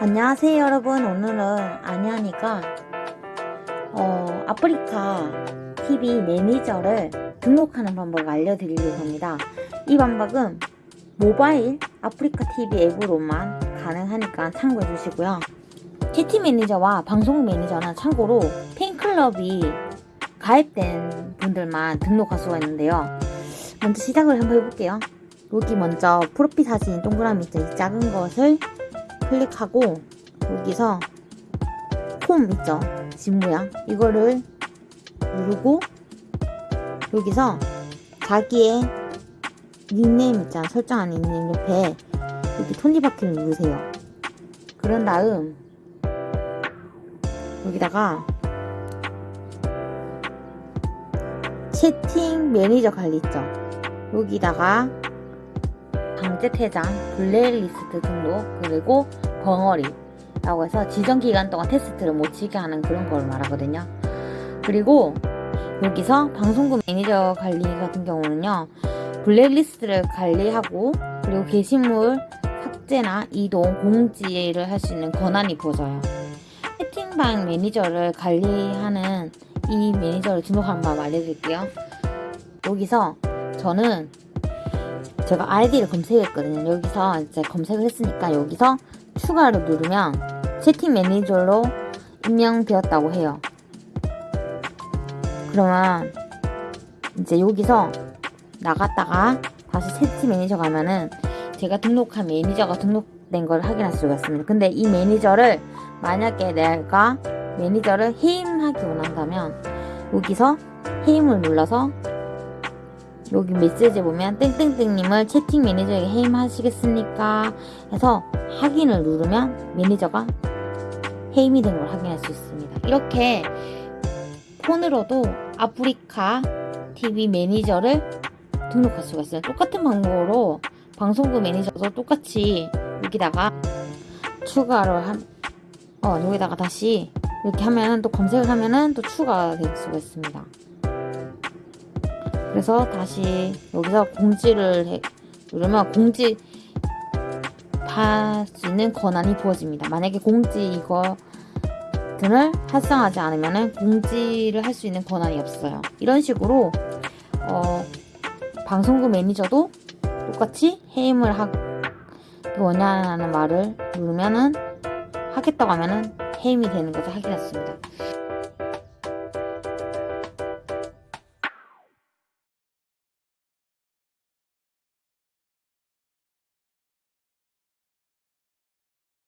안녕하세요 여러분. 오늘은 아냐니가 어, 아프리카 TV 매니저를 등록하는 방법을 알려드리려고 합니다. 이 방법은 모바일 아프리카 TV 앱으로만 가능하니까 참고해 주시고요. 채팅 매니저와 방송 매니저는 참고로 팬클럽이 가입된 분들만 등록할 수가 있는데요. 먼저 시작을 한번 해볼게요. 여기 먼저 프로필 사진 동그라미 있죠? 이 작은 것을 클릭하고 여기서 폼 있죠? 집 모양. 이거를 누르고 여기서 자기의 닉네임 있잖아. 설정한 닉네임 옆에 여기 톱니바퀴를 누르세요. 그런 다음 여기다가 채팅 매니저 관리 있죠? 여기다가 강제 퇴장, 블랙리스트 등록, 그리고 벙어리 라고 해서 지정 기간 동안 텍스트를 못 치게 하는 그런 걸 말하거든요. 그리고 여기서 방송국 매니저 관리 같은 경우는요. 블랙리스트를 관리하고 그리고 게시물 삭제나 이동, 공지를 할 수 있는 권한이 부여져요. 채팅방 매니저를 관리하는 이 매니저를 등록하는 법 알려드릴게요. 여기서 저는 제가 아이디를 검색했거든요. 여기서 이제 검색을 했으니까 여기서 추가를 누르면 채팅 매니저로 임명되었다고 해요. 그러면 이제 여기서 나갔다가 다시 채팅 매니저 가면은 제가 등록한 매니저가 등록된 걸 확인할 수가 있습니다. 근데 이 매니저를 만약에 내가 매니저를 해임하기 원한다면 여기서 해임을 눌러서 여기 메시지에 보면 땡땡땡님을 채팅 매니저에서 해임하시겠습니까? 해서 확인을 누르면 매니저가 해임이 된 걸 확인할 수 있습니다. 이렇게 폰으로도 아프리카 TV 매니저를 등록할 수가 있어요. 똑같은 방법으로 방송국 매니저도 똑같이 여기다가 추가를 한, 어, 여기다가 다시 이렇게 하면은 또 검색을 하면은 또 추가가 될 수가 있습니다. 그래서 다시 여기서 공지를 해, 누르면 공지 할수 있는 권한이 부어집니다. 만약에 공지 이거 등을 활성하지 않으면 공지를 할 수 있는 권한이 없어요. 이런 식으로 어, 방송국 매니저도 똑같이 해임을 하 원하는 말을 누르면은 하겠다고 하면은 해임이 되는 것을 확인했습니다.